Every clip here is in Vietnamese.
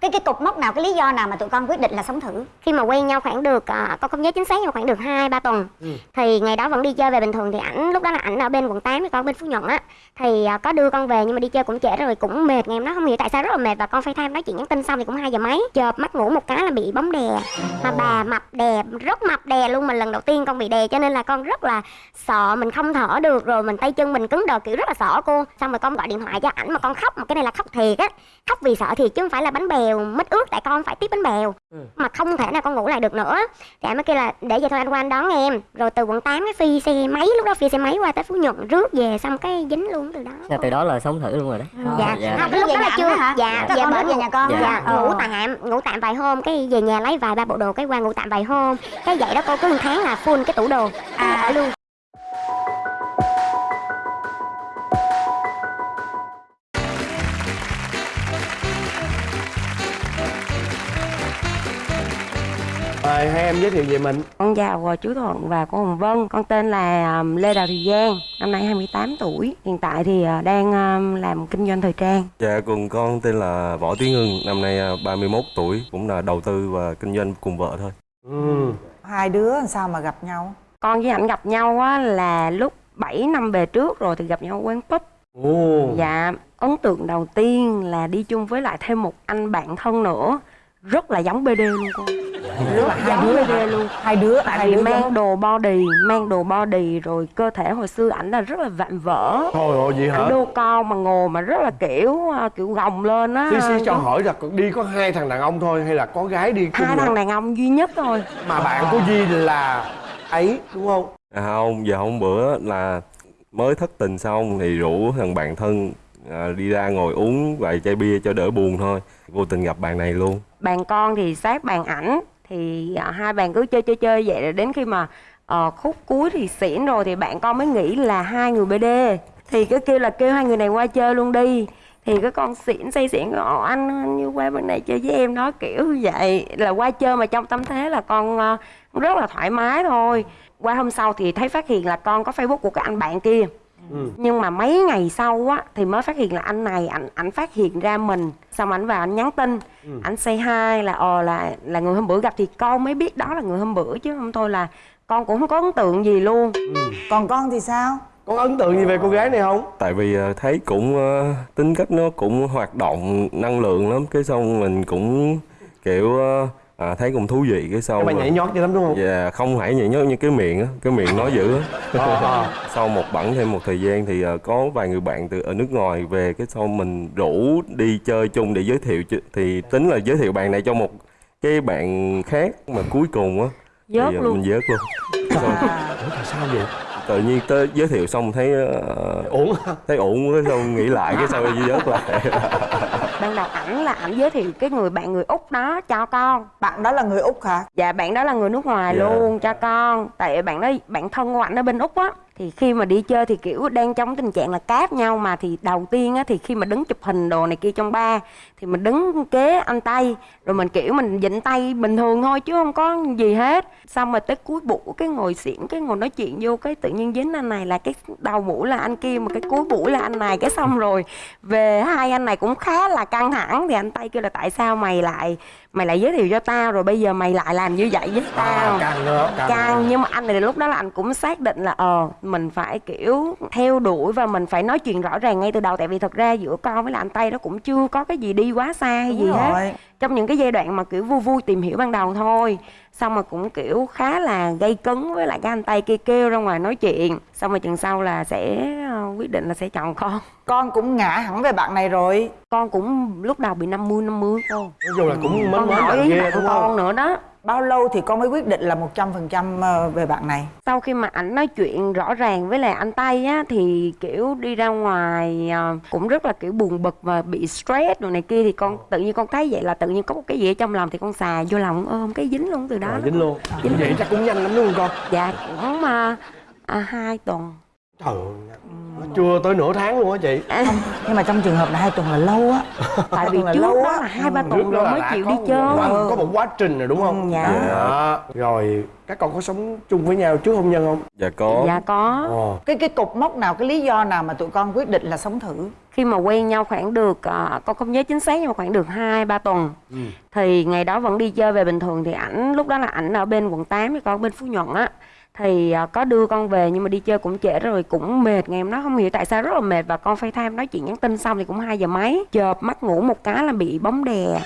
cái cái cục mốc nào cái lý do nào mà tụi con quyết định là sống thử? Khi mà quen nhau khoảng được à, con không nhớ chính xác nhưng mà khoảng được hai ba tuần Ừ. thì ngày đó vẫn đi chơi về bình thường. Thì ảnh lúc đó là ảnh ở bên quận 8 thì con bên phú nhuận á. Thì à, có đưa con về nhưng mà đi chơi cũng trễ rồi cũng mệt. Ngày hôm đó không hiểu tại sao rất là mệt và con phải tham nói chuyện nhắn tin xong thì cũng hai giờ mấy. Chợp mắt ngủ một cái là bị bóng đè. Mà bà mập đè rất mập đè luôn mình lần đầu tiên con bị đè cho nên là con rất là sợ. Mình không thở được rồi mình tay chân mình cứng đờ kiểu rất là sợ cô. Xong rồi con gọi điện thoại cho ảnh mà con khóc mà cái này là khóc thiệt á. Khóc vì sợ thiệt chứ không phải là bánh bèo mít ướt tại con phải tiếp bánh bèo mà không thể nào con ngủ lại được nữa. Thì anh mới kêu là để vậy thôi anh qua anh đón em. Rồi từ quận 8 cái phi xe máy lúc đó phi xe máy qua tới phú nhuận rước về xong cái dính luôn từ đó. Là từ đó là sống thử luôn rồi đó dạ, dạ. không cái lúc Về đó là nhà chưa. hả? dạ bển đến về nhà con Dạ. dạ Ờ. ngủ tạm ngủ tạm vài hôm cái về nhà lấy vài ba bộ đồ cái qua ngủ tạm vài hôm. Cái vậy đó cô cứ một tháng là full cái tủ đồ. À. ở luôn Mời hai em giới thiệu về mình Con chào chú Thuận và cô Hồng Vân. Con tên là ờm, Lê Đào Thị Giang, năm nay 28 tuổi. Hiện tại thì ờ, đang ờm, làm kinh doanh thời trang. Dạ, cùng con tên là Võ Tiến Hưng, năm nay à, 31 tuổi, cũng là đầu tư và kinh doanh cùng vợ thôi. ừ. hai đứa làm sao mà gặp nhau Con với ảnh gặp nhau á, là lúc 7 năm về trước rồi thì gặp nhau ở quán pub. Ồ. Dạ, ấn tượng đầu tiên là đi chung với lại thêm một anh bạn thân nữa. Rất là giống BD luôn cô. Rất là giống BD luôn. hai đứa Tại hai vì đứa mang giống. đồ body, mang đồ body rồi cơ thể hồi xưa ảnh là rất là vạm vỡ. Thôi ồ vậy hả Ảnh đô con mà ngồi mà rất là kiểu ờ, kiểu gồng lên á. Xí xí cho hỏi là đi có hai thằng đàn ông thôi hay là có gái đi hai thằng đàn ông duy nhất thôi Mà bạn của Di là ấy đúng không? À không, giờ hôm bữa là mới thất tình xong thì rủ thằng bạn thân à, đi ra ngồi uống vài chai bia cho đỡ buồn thôi. Vô tình gặp bạn này luôn. bàn con thì sát bàn ảnh thì à, hai bạn cứ chơi chơi chơi vậy rồi đến khi mà ờ, khúc cuối thì xỉn rồi thì bạn con mới nghĩ là hai người BD thì cứ kêu là kêu hai người này qua chơi luôn đi. Thì cái con xỉn say xỉn Ồ, anh anh như qua bên này chơi với em đó kiểu vậy. Là qua chơi mà trong tâm thế là con ờ, rất là thoải mái thôi. Qua hôm sau thì thấy phát hiện là con có facebook của cái anh bạn kia. Ừ. nhưng mà mấy ngày sau á thì mới phát hiện là anh này ảnh ảnh phát hiện ra mình xong ảnh vào anh nhắn tin Ừ. ảnh say hi là ờ là là người hôm bữa gặp thì con mới biết đó là người hôm bữa chứ không thôi là con cũng không có ấn tượng gì luôn còn con thì sao Có ấn tượng gì về cô gái này không? Tại vì à, thấy cũng à, tính cách nó cũng hoạt động năng lượng lắm, cái xong mình cũng kiểu à, à, thấy cũng thú vị cái sau Cái bà nhảy nhót vậy lắm đúng không? Dạ, không phải nhảy nhót như cái miệng á, cái miệng nói dữ á. Ờ, ờ. sau một bẵng thêm một thời gian thì ờ, có vài người bạn từ ở nước ngoài về cái sau mình rủ đi chơi chung để giới thiệu thì tính là giới thiệu bạn này cho một cái bạn khác mà cuối cùng á Dớt thì, luôn. mình dớt luôn Xong, Ủa tại sao vậy? tự nhiên tới giới thiệu xong thấy Ổn hả? thấy ổn cái xong nghĩ lại cái sau dớt lại ban đầu ảnh là ảnh giới thiệu cái người bạn người úc đó cho con. Bạn đó là người úc hả? Dạ bạn đó là người nước ngoài Dạ. luôn cho con. Tại bạn đó bạn thân của ảnh ở bên úc á. Thì khi mà đi chơi thì kiểu đang trong tình trạng là cáp nhau mà. Thì đầu tiên á thì khi mà đứng chụp hình đồ này kia trong ba thì mình đứng kế anh tây rồi mình kiểu mình dịnh tay bình thường thôi chứ không có gì hết. Xong rồi tới cuối buổi cái ngồi xỉn cái ngồi nói chuyện vô cái tự nhiên dính anh này là cái đầu buổi là anh kia mà cái cuối buổi là anh này cái xong rồi về hai anh này cũng khá là căng thẳng. Thì anh tây kêu là tại sao mày lại mày lại giới thiệu cho tao? Rồi bây giờ mày lại làm như vậy với tao. À, càng càng, căng nhưng mà anh này lúc đó là anh cũng xác định là ờ mình phải kiểu theo đuổi và mình phải nói chuyện rõ ràng ngay từ đầu. Tại vì thật ra giữa con với lại anh tây nó cũng chưa có cái gì đi quá xa hay gì Đúng hết. rồi. trong những cái giai đoạn mà kiểu vui vui tìm hiểu ban đầu thôi. Xong rồi cũng kiểu khá là gây cấn với lại cái anh tây kia kêu ra ngoài nói chuyện. Xong rồi chừng sau là sẽ ờ, quyết định là sẽ chọn con. Con cũng ngã hẳn về bạn này rồi. Con cũng lúc đầu bị 50 50 cô Nói chung là cũng hỏi bạn ghê bạn đúng con nữa đó bao lâu thì con mới quyết định là một trăm phần trăm ờ, về bạn này? Sau khi mà ảnh nói chuyện rõ ràng với lại anh tây á thì kiểu đi ra ngoài ờ, cũng rất là kiểu buồn bực và bị stress rồi này kia thì con tự nhiên con thấy vậy là tự nhiên có một cái gì ở trong lòng thì con xà vô lòng ôm cái dính luôn từ đó Rồi, dính luôn. Dính Vậy chắc cũng nhanh lắm đúng không con? dạ cũng à, à, hai tuần Trời ơi chưa tới nửa tháng luôn á chị. Không nhưng mà trong trường hợp này hai tuần là lâu á. Tại vì là trước lâu đó á. là hai ba Trước tuần rồi là mới chịu đi chơi. có một quá trình rồi đúng không? Ừ, dạ. Đó. rồi các con có sống chung với nhau trước hôn nhân không? Dạ có. Dạ có. Cái cái cục mốc nào cái lý do nào mà tụi con quyết định là sống thử? Khi mà quen nhau khoảng được à, con không nhớ chính xác nhưng mà khoảng được hai ba tuần. Ừ. thì ngày đó vẫn đi chơi về bình thường thì ảnh lúc đó là ảnh ở bên quận 8 với con bên phú nhuận á thì à, có đưa con về nhưng mà đi chơi cũng trễ rồi cũng mệt ngày hôm đó không hiểu tại sao rất là mệt và con FaceTime nói chuyện nhắn tin xong thì cũng hai giờ mấy chợp mắt ngủ một cái là bị bóng đè.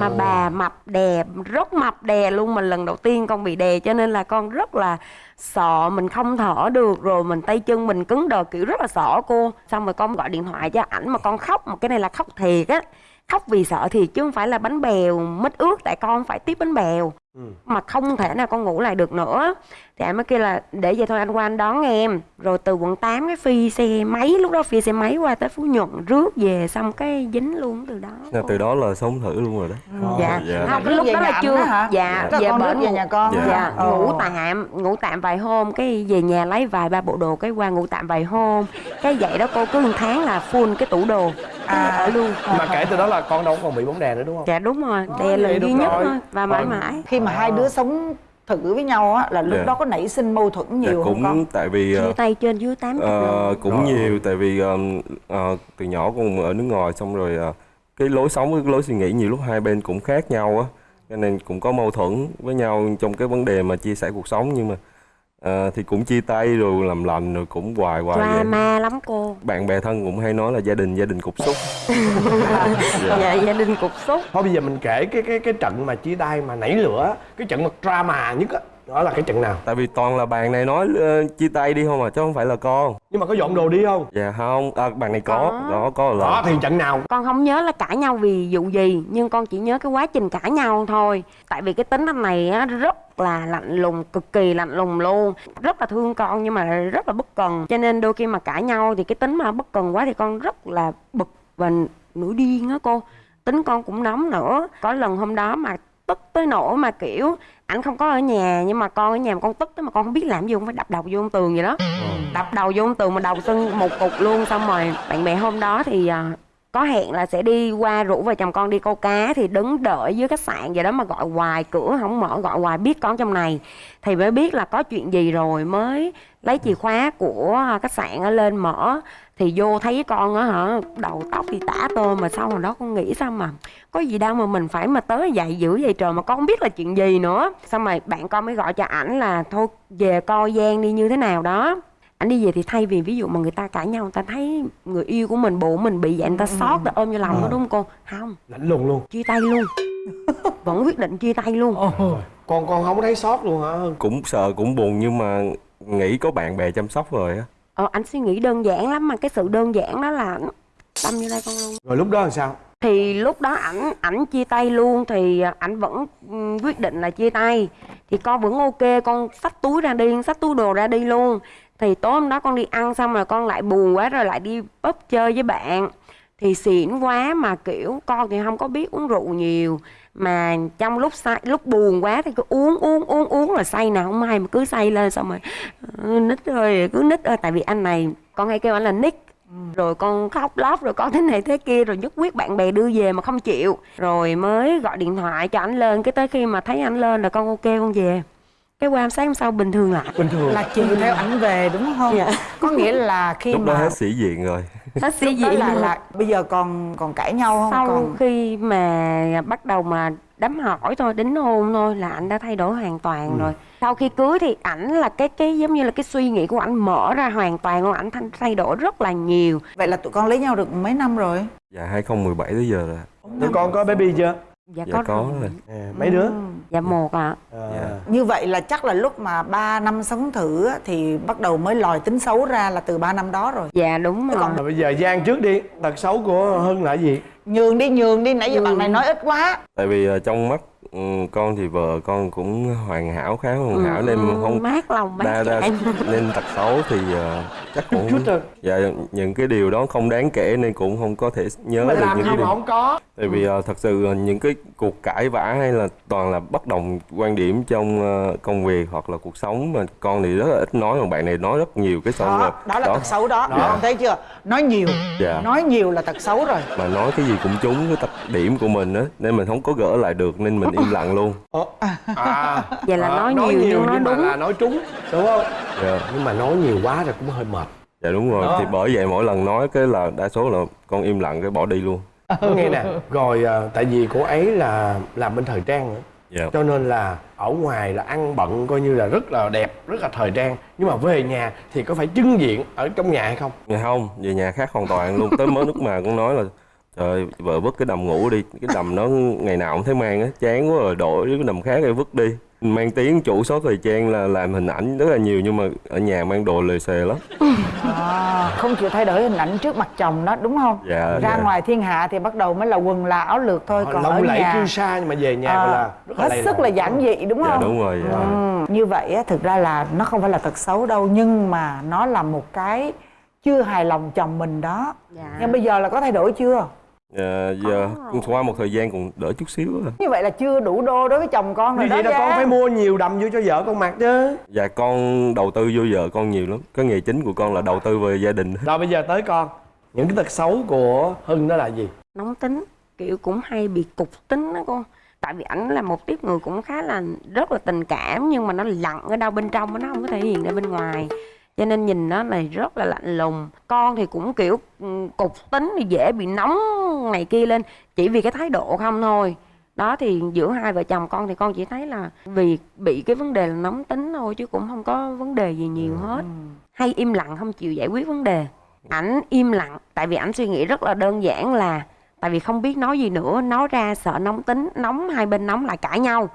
Mà bà mập đè rất mập đè luôn mà lần đầu tiên con bị đè cho nên là con rất là sợ mình không thở được rồi mình tay chân mình cứng đờ kiểu rất là sợ cô. Xong rồi con gọi điện thoại cho ảnh mà con khóc mà cái này là khóc thiệt á khóc vì sợ thiệt chứ không phải là bánh bèo mít ướt tại con phải tiếp bánh bèo. Mà không thể nào con ngủ lại được nữa thì anh mới kêu là để vậy thôi anh qua anh đón em. Rồi từ quận 8 cái phi xe máy lúc đó phi xe máy qua tới phú nhuận rước về xong cái dính luôn từ đó. Dạ, từ đó là sống thử luôn rồi đó. Dạ. Dạ. không Rước cái lúc đó là chưa đó hả? dạ Tức là con rước về nhà con Dạ. dạ Ồ. ngủ tạm ngủ tạm vài hôm cái về nhà lấy vài ba bộ đồ cái qua ngủ tạm vài hôm. Cái vậy đó cô cứ một tháng là full cái tủ đồ. À. ở luôn. Mà kể từ đó là con đâu còn bị bóng đè nữa đúng không? Dạ đúng rồi. Ờ, đè lần duy nhất rồi. thôi và mãi mãi. Khi mà hai đứa sống thử với nhau á là lúc Dạ. đó có nảy sinh mâu thuẫn dạ, nhiều không cũng con tại vì ờ, chia tay trên dưới tám Ờ, lần cũng Rồi. nhiều tại vì um, ờ, từ nhỏ con ở nước ngoài xong rồi ờ, cái lối sống với cái lối suy nghĩ nhiều lúc hai bên cũng khác nhau á cho nên cũng có mâu thuẫn với nhau trong cái vấn đề mà chia sẻ cuộc sống nhưng mà ờ, thì cũng chia tay rồi làm lành rồi cũng hoài hoài vậy. drama lắm cô. Bạn bè thân cũng hay nói là gia đình gia đình cục xúc. Dạ. Gia đình cục xúc. Thôi bây giờ mình kể cái cái cái trận mà chia tay mà nảy lửa cái trận mà drama nhất á đó là cái trận nào? Tại vì toàn là bạn này nói ờ, chia tay đi không à chứ không phải là con. Nhưng mà có dọn đồ đi không? Dạ không à, bạn này có Có. đó có là đó thì trận nào? Con không nhớ là cãi nhau vì vụ gì nhưng con chỉ nhớ cái quá trình cãi nhau thôi. Tại vì cái tính anh này á rất là lạnh lùng cực kỳ lạnh lùng luôn. Rất là thương con nhưng mà rất là bất cần. Cho nên đôi khi mà cãi nhau thì cái tính mà bất cần quá thì con rất là bực và nổi điên á cô. Tính con cũng nóng nữa. Có lần hôm đó mà tức tới nỗi mà kiểu ảnh không có ở nhà nhưng mà con ở nhà mà con tức tới mà con không biết làm gì không phải đập đầu vô tường vậy đó. Đập đầu vô tường mà đầu sưng một cục luôn xong rồi bạn bè hôm đó thì à, có hẹn là sẽ đi qua rủ vợ chồng con đi câu cá thì đứng đợi dưới khách sạn vậy đó mà gọi hoài cửa không mở gọi hoài biết con trong này. Thì mới biết là có chuyện gì rồi mới lấy chìa khóa của khách sạn ở lên mở thì vô thấy con á hả đầu tóc thì tả tôm mà sau hồi đó con nghĩ sao mà có gì đâu mà mình phải mà tới dậy dữ vậy trời mà con không biết là chuyện gì nữa. Xong rồi bạn con mới gọi cho ảnh là thôi về coi gian đi như thế nào đó. Ảnh đi về thì thay vì ví dụ mà người ta cãi nhau người ta thấy người yêu của mình bồ mình bị vậy người ta xót ta ôm vô lòng đó đúng không cô? Không. Lạnh lùng luôn. Chia tay luôn. Vẫn quyết định chia tay luôn. Con con không thấy sót luôn hả? Cũng sợ cũng buồn nhưng mà nghĩ có bạn bè chăm sóc rồi á. Ờ, anh suy nghĩ đơn giản lắm mà cái sự đơn giản đó là tâm như đây con luôn. Rồi lúc đó làm sao? Thì lúc đó ảnh ảnh chia tay luôn thì ảnh vẫn quyết định là chia tay. Thì con vẫn ok con xách túi ra đi xách túi đồ ra đi luôn. Thì tối hôm đó con đi ăn xong rồi con lại buồn quá rồi lại đi pub chơi với bạn. Thì xỉn quá mà kiểu con thì không có biết uống rượu nhiều mà trong lúc say lúc buồn quá thì cứ uống uống uống uống là say nào không hay mà cứ say lên xong rồi "Ừ, nít ơi cứ nít ơi. Tại vì anh này con hay kêu anh là nick. Rồi con khóc lóc rồi con thế này thế kia rồi nhất quyết bạn bè đưa về mà không chịu. Rồi mới gọi điện thoại cho anh lên cái tới khi mà thấy anh lên là con ok con về. Cái qua sáng hôm sau bình thường lại. Bình thường. Là chiều theo ảnh về đúng không? Dạ. có nghĩa là khi lúc đó mà hết sĩ diện rồi hết đó gì là là bây giờ còn còn cãi nhau không? Sau còn khi mà bắt đầu mà đám hỏi thôi đính hôn thôi là anh đã thay đổi hoàn toàn rồi. Sau khi cưới thì ảnh là cái cái giống như là cái suy nghĩ của ảnh mở ra hoàn toàn luôn ảnh thay- thay đổi rất là nhiều. Vậy là tụi con lấy nhau được mấy năm rồi? Dạ 2017 tới giờ rồi. Tụi con có baby chưa dạ, dạ có rồi. rồi. À, mấy đứa? Dạ một ạ. À. Dạ. như vậy là chắc là lúc mà 3 năm sống thử á, thì bắt đầu mới lòi tính xấu ra là từ 3 năm đó rồi. Dạ đúng rồi. Rồi bây giờ Giang trước đi. Tật xấu của Hưng là gì? nhường đi nhường đi. Nãy giờ bạn này nói ít quá. Tại vì ờ, trong mắt ừ, con thì vợ con cũng hoàn hảo khá hoàn hảo nên không mát lòng mát đa đa dạ nên tật xấu thì ờ, chắc cũng chút thôi. dạ những cái điều đó không đáng kể nên cũng không có thể nhớ mà được làm những gì cái điều không có? Tại vì ờ, thật sự ờ, những cái cuộc cãi vã hay là toàn là bất đồng quan điểm trong ờ, công việc hoặc là cuộc sống mà con thì rất là ít nói mà bạn này nói rất nhiều cái xong rồi. đó, đó. là tật xấu đó, Đó. không thấy chưa? Nói nhiều. Dạ. nói nhiều là tật xấu rồi. Mà nói cái gì cũng trúng cái tập điểm của mình á nên mình không có gỡ lại được nên mình im lặng luôn. Ờ, à. Vậy là ờ, nói nhiều nhưng nói mà đúng. là nói trúng đúng không? Dạ, nhưng mà nói nhiều quá rồi cũng hơi mệt. Dạ đúng rồi. Đó. thì bởi vậy mỗi lần nói cái là đa số là con im lặng cái bỏ đi luôn. Có nghe nè. Rồi à, tại vì cô ấy là làm bên thời trang nữa. Dạ. Cho nên là ở ngoài là ăn bận coi như là rất là đẹp rất là thời trang. Nhưng mà về nhà thì có phải trưng diện ở trong nhà hay không? Dạ không, về nhà khác hoàn toàn luôn. Tới mới lúc mà cũng nói là Trời ơi, vợ vứt cái đầm ngủ đi. Cái đầm nó ngày nào cũng thấy mang á Chán quá rồi đổi với cái đầm khác rồi vứt đi. Mang tiếng chủ số thời trang là làm hình ảnh rất là nhiều Nhưng mà ở nhà mang đồ lề xề lắm. À, không chịu thay đổi hình ảnh trước mặt chồng đó đúng không? Dạ, ra dạ. ngoài thiên hạ thì bắt đầu mới là quần là áo lược thôi còn ở lộng lẫy nhà sa nhưng mà về nhà à, là rất hết sức là giản dị đúng Dạ không? đúng rồi dạ. Ừ, như vậy á, thực ra là nó không phải là tật xấu đâu nhưng mà nó là một cái chưa hài lòng chồng mình đó. Dạ. nhưng bây giờ là có thay đổi chưa Dạ, giờ qua một thời gian còn đỡ chút xíu à. như vậy là chưa đủ đô đối với chồng con rồi như đó vậy là con phải mua nhiều đầm vô cho vợ con mặc chứ. Dạ con đầu tư vô vợ con nhiều lắm. Cái nghề chính của con là đầu tư về gia đình. Rồi bây giờ tới con. Những cái tật xấu của hưng đó là gì? Nóng tính kiểu cũng hay bị cục tính đó con. Tại vì ảnh là một tiếp người cũng khá là rất là tình cảm nhưng mà nó lặng ở đâu bên trong nó không có thể hiện ra bên ngoài. Cho nên nhìn nó là rất là lạnh lùng. Con thì cũng kiểu ừ, cục tính thì dễ bị nóng này kia lên chỉ vì cái thái độ không thôi. Đó thì giữa hai vợ chồng con thì con chỉ thấy là vì bị cái vấn đề là nóng tính thôi chứ cũng không có vấn đề gì nhiều hết. Hay im lặng không chịu giải quyết vấn đề. Ảnh im lặng tại vì ảnh suy nghĩ rất là đơn giản là tại vì không biết nói gì nữa nói ra sợ nóng tính nóng hai bên nóng lại cãi nhau.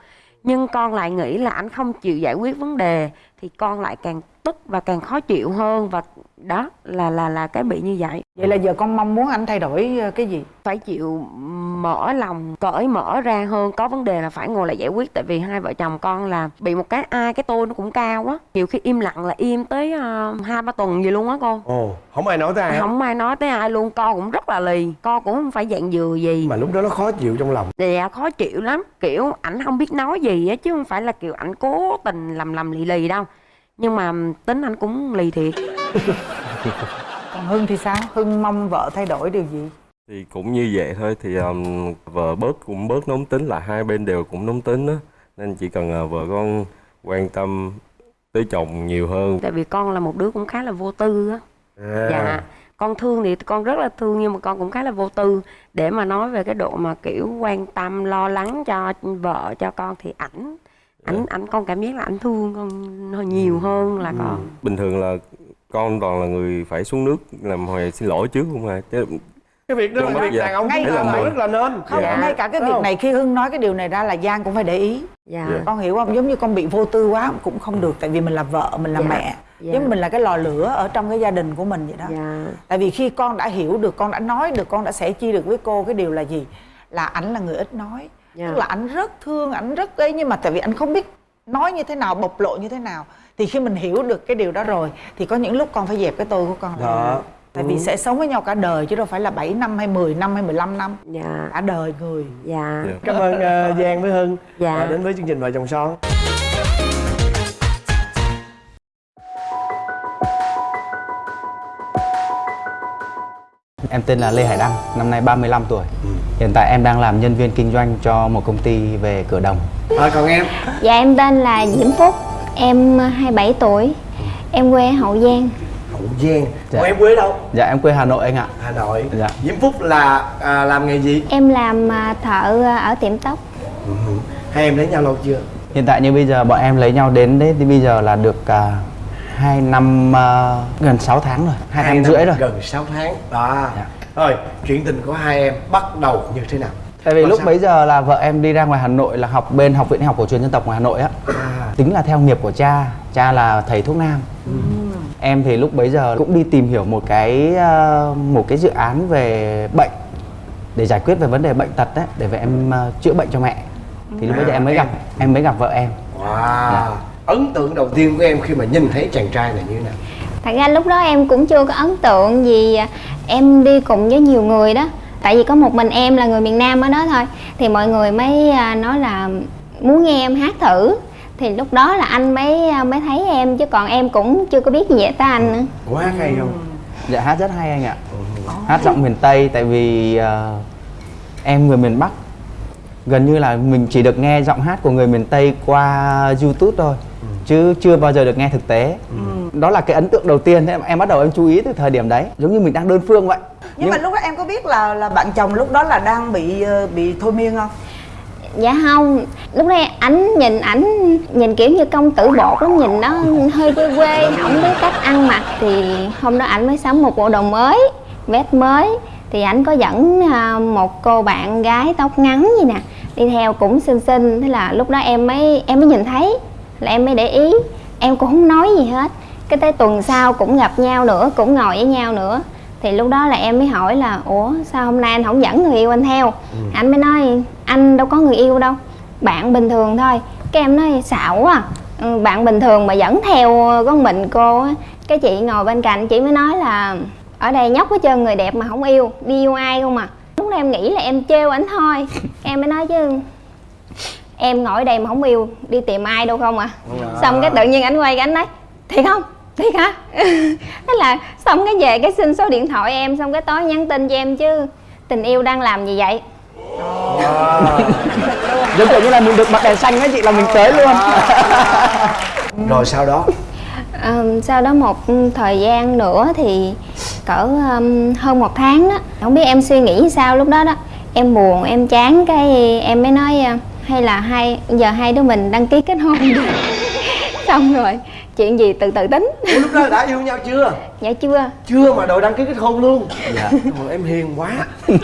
Nhưng con lại nghĩ là ảnh không chịu giải quyết vấn đề thì con lại càng tức và càng khó chịu hơn và đó là là là cái bị như vậy. Vậy là giờ con mong muốn anh thay đổi ờ, cái gì? Phải chịu mở lòng cởi mở ra hơn. Có vấn đề là phải ngồi lại giải quyết tại vì hai vợ chồng con là bị một cái ai cái tôi nó cũng cao á. Nhiều khi im lặng là im tới ờ, hai ba tuần gì luôn á con ồ không ai nói tới ai không ai nói tới ai luôn. Con cũng rất là lì. Con cũng không phải dạng dừa gì. Mà lúc đó nó khó chịu trong lòng. Dạ khó chịu lắm. Kiểu ảnh không biết nói gì á chứ không phải là kiểu ảnh cố tình lầm lầm lì lì đâu nhưng mà tính anh cũng lì thiệt. Còn hưng thì sao? Hưng mong vợ thay đổi điều gì? Thì cũng như vậy thôi Thì um, vợ bớt cũng bớt nóng tính là hai bên đều cũng nóng tính á. Nên chỉ cần uh, vợ con quan tâm tới chồng nhiều hơn. Tại vì con là một đứa cũng khá là vô tư á. À. dạ. Con thương thì con rất là thương nhưng mà con cũng khá là vô tư. Để mà nói về cái độ mà kiểu quan tâm lo lắng cho vợ cho con thì ảnh ảnh ảnh con cảm giác là ảnh thương con hơi nhiều hơn là con. Bình thường là con toàn là người phải xuống nước làm hồi xin lỗi trước không à? Chứ cái việc đó Đúng là rồi, việc dạ. đàn ông Ngay phải cả làm mình. là nên. không Dạ. ngay cả cái việc này khi hưng nói cái điều này ra là giang cũng phải để ý. Dạ. Dạ. con hiểu không? Giống như con bị vô tư quá cũng không được tại vì mình là vợ mình là Dạ. mẹ. Dạ. giống như mình là cái lò lửa ở trong cái gia đình của mình vậy đó. Dạ. Tại vì khi con đã hiểu được con đã nói được con đã sẻ chia được với cô cái điều là gì? Là ảnh là người ít nói Dạ. tức là ảnh rất thương ảnh rất ấy nhưng mà tại vì ảnh không biết nói như thế nào bộc lộ như thế nào thì khi mình hiểu được cái điều đó rồi thì có những lúc con phải dẹp cái tôi của con Đó. tại vì sẽ sống với nhau cả đời chứ đâu phải là 7 năm hay 10 năm hay 15 năm dạ cả đời người dạ Dạ. cảm ơn uh, giang với hưng Dạ. Và đến với chương trình vợ chồng son Em tên là Lê Hải Đăng, năm nay 35 tuổi. Hiện tại em đang làm nhân viên kinh doanh cho một công ty về cửa đồng. à, còn em Dạ em tên là Diễm Phúc Em 27 tuổi Em quê Hậu Giang hậu giang Dạ. còn em quê đâu Dạ em quê Hà Nội anh ạ. hà nội Dạ. diễm phúc là à, làm nghề gì Em làm à, thợ à, ở tiệm tóc Ừ. hai em lấy nhau lâu chưa Hiện tại như bây giờ bọn em lấy nhau đến đấy thì bây giờ là được uh, 2 năm à, gần 6 tháng rồi, 2 năm rưỡi rồi. gần 6 tháng đó Dạ. Rồi chuyện tình của hai em bắt đầu như thế nào Tại vì Có lúc sao? bấy giờ là vợ em đi ra ngoài Hà Nội là học bên Học viện học cổ truyền dân tộc ngoài Hà Nội á. à, Tính là theo nghiệp của cha, cha là thầy thuốc nam. Em thì lúc bấy giờ cũng đi tìm hiểu một cái ờ, một cái dự án về bệnh để giải quyết về vấn đề bệnh tật đấy để về em ờ, chữa bệnh cho mẹ. thì lúc bấy giờ À, em mới em. gặp em mới gặp vợ em wow Dạ. ấn tượng đầu tiên của em khi mà nhìn thấy chàng trai này như thế nào thật ra lúc đó em cũng chưa có ấn tượng gì em đi cùng với nhiều người đó. Tại vì có một mình em là người miền nam ở đó thôi. Thì mọi người mới à, nói là muốn nghe em hát thử. Thì lúc đó là anh mới à, mới thấy em chứ còn em cũng chưa có biết gì về tới anh nữa. Quá hay không? Dạ hát rất hay anh ạ. Hát giọng miền tây tại vì ờ, em người miền bắc. Gần như là mình chỉ được nghe giọng hát của người miền tây qua youtube thôi chứ chưa bao giờ được nghe thực tế. Đó là cái ấn tượng đầu tiên thế em, em bắt đầu em chú ý từ thời điểm đấy. Giống như mình đang đơn phương vậy. Nhưng mà lúc đó em có biết là là bạn chồng lúc đó là đang bị ờ, bị thôi miên không? Dạ không. Lúc đây ảnh nhìn ảnh nhìn kiểu như công tử bột lắm nhìn nó hơi quê quê không biết cách ăn mặc. Thì hôm đó ảnh mới sắm một bộ đồ mới vest mới. Thì ảnh có dẫn à, một cô bạn gái tóc ngắn gì nè đi theo cũng xinh xinh. Thế là lúc đó em mới em mới nhìn thấy là em mới để ý. Em cũng không nói gì hết. Cái tới tuần sau cũng gặp nhau nữa cũng ngồi với nhau nữa. Thì lúc đó là em mới hỏi là ủa sao hôm nay anh không dẫn người yêu anh theo? Anh mới nói anh đâu có người yêu đâu. Bạn bình thường thôi. Cái em nói xạo quá. À. Ừ, bạn bình thường mà dẫn theo con mình cô á. Cái chị ngồi bên cạnh chị mới nói là ở đây nhóc hết trơn người đẹp mà không yêu. Đi yêu ai không à? Lúc đó em nghĩ là em trêu ảnh thôi. Em mới nói chứ em ngồi đây mà không yêu đi tìm ai đâu không à? Xong cái tự nhiên ảnh quay cái ảnh nói thiệt không? Thiệt hả? Thế là xong cái về cái xin số điện thoại em xong cái tối nhắn tin cho em chứ tình yêu đang làm gì vậy? Giống kiểu như là mình được bật đèn xanh ấy chị là mình tới luôn. Rồi sau đó? Ờ, sau đó một thời gian nữa thì cỡ um, hơn một tháng đó. Không biết em suy nghĩ sao lúc đó đó. Em buồn em chán cái em mới nói hay là hai giờ hai đứa mình đăng ký kết hôn đi. Xong rồi chuyện gì từ từ tính. Ủa, lúc đó đã yêu nhau chưa? Dạ chưa. Chưa mà đội đăng ký kết hôn luôn. Dạ. Ôi, em hiền quá.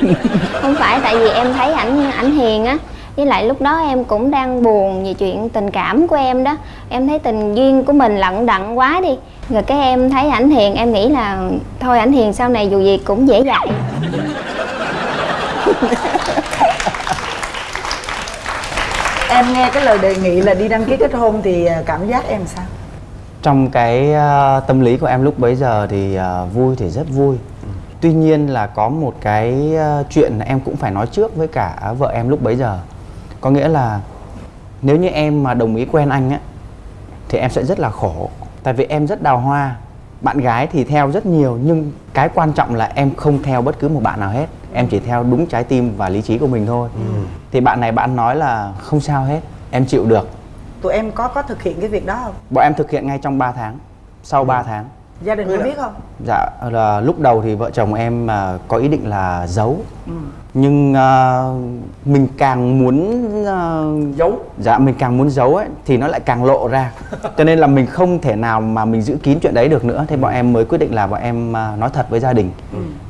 Không phải tại vì em thấy ảnh ảnh hiền á. Với lại lúc đó em cũng đang buồn về chuyện tình cảm của em đó. Em thấy tình duyên của mình lận đận quá đi. Rồi cái em thấy ảnh hiền em nghĩ là thôi ảnh hiền sau này dù gì cũng dễ dạy em nghe cái lời đề nghị là đi đăng ký kết hôn thì ờ, cảm giác em sao? Trong cái ờ, tâm lý của em lúc bấy giờ thì ờ, vui thì rất vui. Tuy nhiên là có một cái ờ, chuyện em cũng phải nói trước với cả vợ em lúc bấy giờ. Có nghĩa là nếu như em mà đồng ý quen anh á thì em sẽ rất là khổ. Tại vì em rất đào hoa. Bạn gái thì theo rất nhiều nhưng cái quan trọng là em không theo bất cứ một bạn nào hết. Em chỉ theo đúng trái tim và lý trí của mình thôi thì bạn này bạn nói là không sao hết em chịu được. Tụi em có có thực hiện cái việc đó không? Bọn em thực hiện ngay trong 3 tháng sau 3 tháng. Gia đình có biết không? Dạ là lúc đầu thì vợ chồng em à, có ý định là giấu. Nhưng à, mình càng muốn à, giấu. Dạ mình càng muốn giấu ấy thì nó lại càng lộ ra. Cho nên là mình không thể nào mà mình giữ kín chuyện đấy được nữa. Thế bọn em mới quyết định là bọn em à, nói thật với gia đình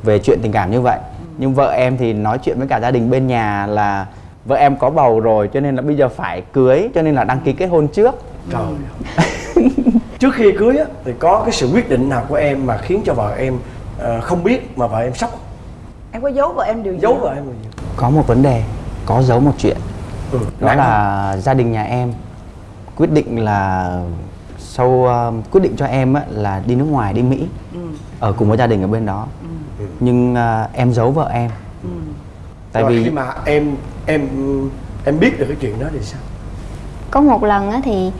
Về chuyện tình cảm như vậy. Nhưng vợ em thì nói chuyện với cả gia đình bên nhà là Vợ em có bầu rồi cho nên là bây giờ phải cưới Cho nên là đăng ký kết hôn trước. Trời ơi. trước khi cưới á thì có cái sự quyết định nào của em mà khiến cho vợ em ờ, không biết mà vợ em sốc em có giấu vợ em điều gì giấu vợ em điều gì? Có một vấn đề, có giấu một chuyện. Ừ. đó nặng không? là gia đình nhà em quyết định là sau uh, quyết định cho em á, là đi nước ngoài đi Mỹ. Ở cùng với gia đình ở bên đó. Nhưng uh, em giấu vợ em tại Rồi vì khi mà em em em biết được cái chuyện đó thì sao? Có một lần á thì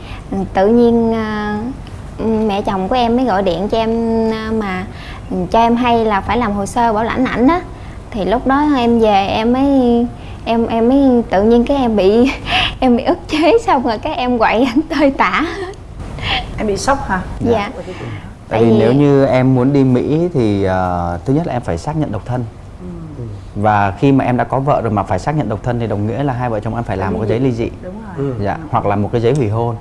tự nhiên à, mẹ chồng của em mới gọi điện cho em à, mà cho em hay là phải làm hồ sơ bảo lãnh ảnh á. Thì lúc đó em về em mới em em mới tự nhiên cái em bị em bị ức chế xong rồi cái em quậy ảnh tơi tả. Em bị sốc hả? Dạ. Tại tại vì vì- nếu như em muốn đi Mỹ thì uh, thứ nhất là em phải xác nhận độc thân và khi mà em đã có vợ rồi mà phải xác nhận độc thân thì đồng nghĩa là hai vợ chồng em phải làm một cái giấy ly dị. Đúng rồi. Dạ hoặc là một cái giấy hủy hôn.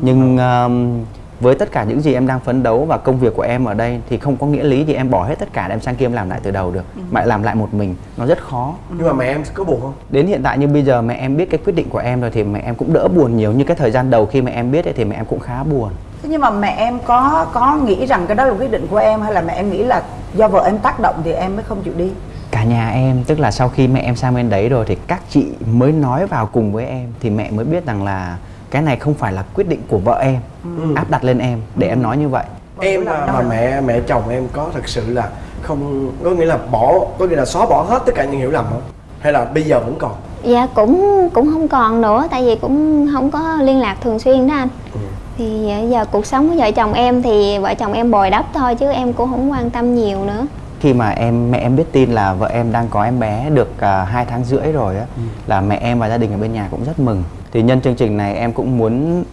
Nhưng um, với tất cả những gì em đang phấn đấu và công việc của em ở đây thì không có nghĩa lý gì em bỏ hết tất cả để em sang kia em làm lại từ đầu được. Mà lại làm lại một mình nó rất khó. Nhưng mà mẹ em có buồn không? Đến hiện tại như bây giờ mẹ em biết cái quyết định của em rồi thì mẹ em cũng đỡ buồn nhiều. Như cái thời gian đầu khi mẹ em biết ấy, thì mẹ em cũng khá buồn. Thế nhưng mà mẹ em có có nghĩ rằng cái đó là quyết định của em hay là mẹ em nghĩ là do vợ em tác động thì em mới không chịu đi cả nhà em tức là sau khi mẹ em sang bên đấy rồi thì các chị mới nói vào cùng với em. Thì mẹ mới biết rằng là cái này không phải là quyết định của vợ em Ừ. áp đặt lên em để em nói như vậy. Em mà, mà mẹ mẹ chồng em có thật sự là không có nghĩa là bỏ có nghĩa là xóa bỏ hết tất cả những hiểu lầm không? Hay là bây giờ vẫn còn? Dạ cũng cũng không còn nữa tại vì cũng không có liên lạc thường xuyên đó anh. Ừ. thì ờ, giờ cuộc sống của vợ chồng em thì vợ chồng em bồi đắp thôi chứ em cũng không quan tâm nhiều nữa khi mà em mẹ em biết tin là vợ em đang có em bé được uh, hai tháng rưỡi rồi á là mẹ em và gia đình ở bên nhà cũng rất mừng. Thì nhân chương trình này em cũng muốn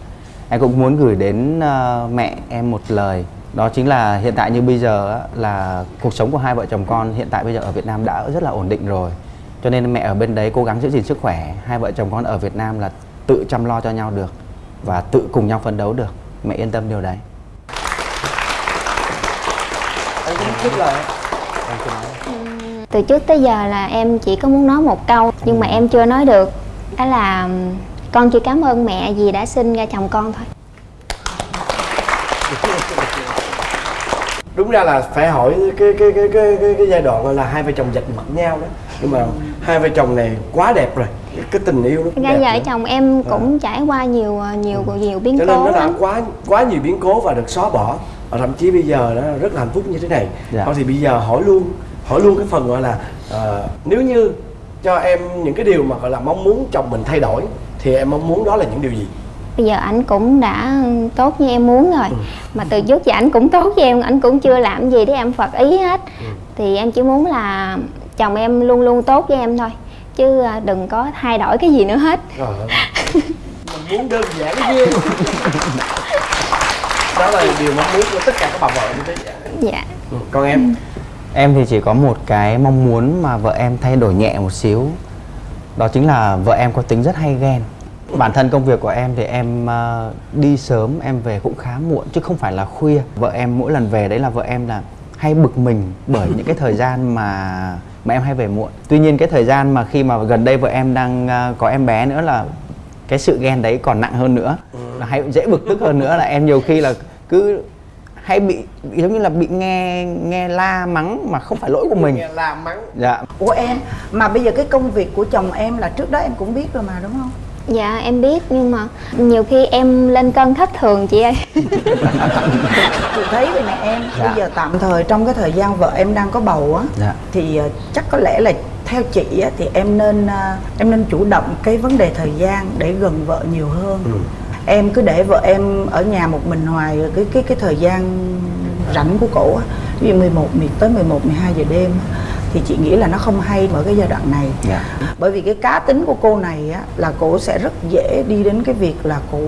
em cũng muốn gửi đến ờ, mẹ em một lời. Đó chính là hiện tại như bây giờ á, là cuộc sống của hai vợ chồng con hiện tại bây giờ ở Việt Nam đã rất là ổn định rồi. Cho nên mẹ ở bên đấy cố gắng giữ gìn sức khỏe hai vợ chồng con ở Việt Nam là tự chăm lo cho nhau được và tự cùng nhau phấn đấu được. Mẹ yên tâm điều đấy. Anh cũng thích là từ trước tới giờ là em chỉ có muốn nói một câu nhưng mà em chưa nói được. Đó là con chỉ cảm ơn mẹ vì đã sinh ra chồng con thôi. Đúng ra là phải hỏi cái cái cái cái cái, cái giai đoạn gọi là hai vợ chồng giật mặt nhau đó. Nhưng mà hai vợ chồng này quá đẹp rồi cái, cái tình yêu nó ra đẹp vợ nữa. chồng em cũng trải qua nhiều ờ, nhiều nhiều biến cho nên cố nó đã lắm. quá quá nhiều biến cố và được xóa bỏ. Và thậm chí bây giờ nó rất là hạnh phúc như thế này. Dạ. thôi thì bây giờ hỏi luôn hỏi luôn cái phần gọi là ờ, nếu như cho em những cái điều mà gọi là mong muốn chồng mình thay đổi thì em mong muốn đó là những điều gì bây giờ ảnh cũng đã tốt như em muốn rồi Ừ. mà từ trước giờ ảnh cũng tốt với em ảnh cũng chưa làm gì để em phật ý hết Ừ. thì em chỉ muốn là chồng em luôn luôn tốt với em thôi chứ à, đừng có thay đổi cái gì nữa hết Trời ơi. mình muốn đơn giản ghê đó là điều mong muốn của tất cả các bà vợ như thế dạ ừ. còn em Em thì chỉ có một cái mong muốn mà vợ em thay đổi nhẹ một xíu. Đó chính là vợ em có tính rất hay ghen. Bản thân công việc của em thì em ờ, đi sớm, em về cũng khá muộn, chứ không phải là khuya. Vợ em mỗi lần về đấy là vợ em là hay bực mình bởi những cái thời gian mà mà em hay về muộn. Tuy nhiên cái thời gian mà khi mà gần đây vợ em đang ờ, có em bé nữa là cái sự ghen đấy còn nặng hơn nữa. Là hay dễ bực tức hơn nữa là em nhiều khi là cứ hay bị, bị giống như là bị nghe nghe la mắng mà không phải lỗi của mình. Nghe la mắng. Dạ. Của em mà bây giờ cái công việc của chồng em là trước đó em cũng biết rồi mà đúng không? Dạ em biết nhưng mà nhiều khi em lên cân thất thường chị ơi. Chị thấy vậy nè em Dạ. bây giờ tạm thời trong cái thời gian vợ em đang có bầu á dạ. thì ờ, chắc có lẽ là theo chị á, thì em nên ờ, em nên chủ động cái vấn đề thời gian để gần vợ nhiều hơn. Ừ. em cứ để vợ em ở nhà một mình hoài rồi cái cái cái thời gian rảnh của cổ á ví dụ 11 mười- tới 11 12 giờ đêm thì chị nghĩ là nó không hay ở cái giai đoạn này. Dạ. Bởi vì cái cá tính của cô này á là cổ sẽ rất dễ đi đến cái việc là cổ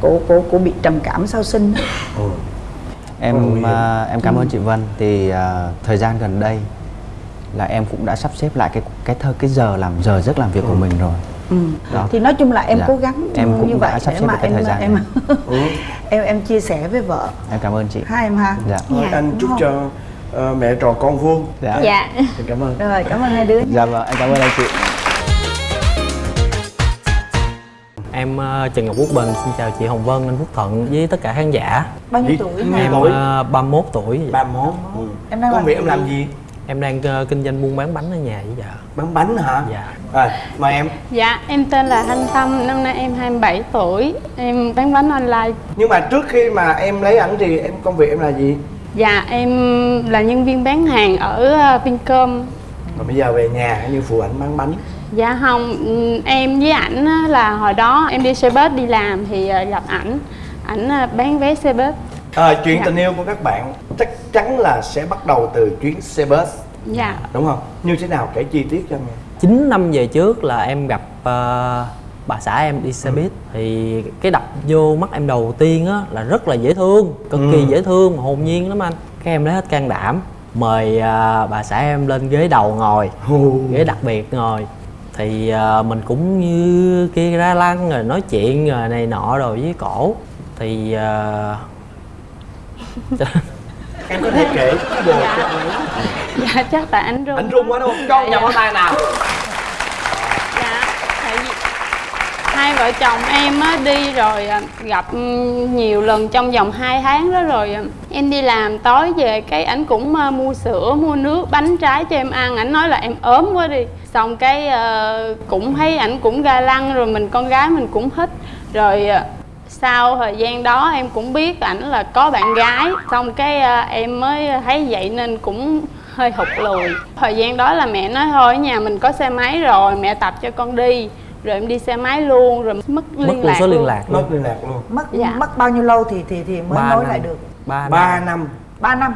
cổ cổ cổ bị trầm cảm sau sinh. Ừ. em Ôi. à, em cảm ơn chị Vân. Thì à, thời gian gần đây là em cũng đã sắp xếp lại cái cái thơ cái giờ làm giờ giấc làm việc của mình rồi Ừ. Đó. thì nói chung là em Dạ. cố gắng Em cũng như vậy sắp để xếp mà em thời gian em. Ừ. em em chia sẻ với vợ em cảm ơn chị hai em ha dạ Dạ. anh chúc cho ờ, mẹ trò con vuông dạ dạ Xin cảm ơn rồi cảm ơn hai đứa dạ vâng em cảm ơn anh chị Em ờ, Trần Ngọc Quốc Bình xin chào chị Hồng Vân, anh Phúc Thuận với tất cả khán giả. bao nhiêu tuổi Em- Em tuổi? ờ, 31 tuổi. ba món ừ. Em đang công việc em làm gì? Em đang ờ, kinh doanh buôn bán bánh ở nhà với vợ. bán bánh hả Dạ. rồi mời em Dạ, em tên là Thanh Tâm, năm nay em 27 tuổi, em bán bánh online. nhưng mà trước khi mà em lấy ảnh thì em công việc em là gì Dạ, em là nhân viên bán hàng ở ờ, Vincom. rồi bây giờ về nhà như phụ ảnh bán bánh Dạ không, em với ảnh á, là hồi đó em đi xe bus đi làm thì ờ, gặp ảnh, ảnh bán vé xe bus. À, chuyện Dạ. tình yêu của các bạn chắc chắn là sẽ bắt đầu từ chuyến xe bus. Dạ, đúng không? Như thế nào? Kể chi tiết cho em nghe. 9 năm về trước là em gặp ờ, bà xã em đi xe buýt. Thì cái đập vô mắt em đầu tiên á là rất là dễ thương, cực kỳ Ừ. dễ thương, hồn nhiên lắm anh. Cái em lấy hết can đảm mời ờ, bà xã em lên ghế đầu ngồi. ghế đặc biệt ngồi. Thì ờ, mình cũng như kia ra lăng rồi nói chuyện rồi này nọ rồi với cổ. Thì ờ, em có thể kể bồ cho anh ấy dạ chắc tại ảnh run. anh run quá đúng không? Cho Dạ, dạ. tay nào? Dạ, tại vì hai vợ chồng em á đi rồi à, gặp ừ, nhiều lần trong vòng 2 tháng đó rồi à, em đi làm tối về cái ảnh cũng à, mua sữa mua nước bánh trái cho em ăn. Ảnh nói là em ốm quá đi. Xong cái à, cũng thấy ảnh cũng ga lăng rồi mình con gái mình cũng thích rồi sau thời gian đó em cũng biết ảnh là có bạn gái xong cái à, em mới thấy vậy nên cũng hơi hụt lùi thời gian đó là mẹ nói thôi ở nhà mình có xe máy rồi mẹ tập cho con đi rồi em đi xe máy luôn rồi mất mất liên luôn lạc số liên luôn. lạc mất luôn liên lạc luôn mất Dạ. mất bao nhiêu lâu thì thì thì mới Ba nối năm. lại được ba ba năm năm 3 năm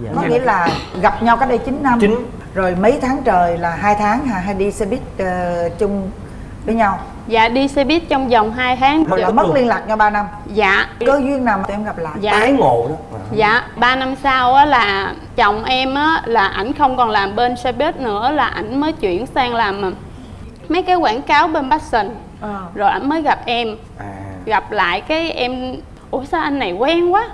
Dạ. có nghĩa là gặp nhau cách đây 9 năm Chín. rồi mấy tháng trời là hai tháng hả hay đi xe buýt ờ, chung với nhau. Dạ đi xe buýt trong vòng 2 tháng. Là mất liên lạc nhau 3 năm. Dạ. Cơ duyên nào mà tụi em gặp lại? Dạ. Tái ngộ đó. Dạ, 3 năm sau á là chồng em á là ảnh không còn làm bên xe buýt nữa là ảnh mới chuyển sang làm à, mấy cái quảng cáo bên Passion. Ờ. Rồi ảnh mới gặp em, à. Gặp lại cái em ủa sao anh này quen quá.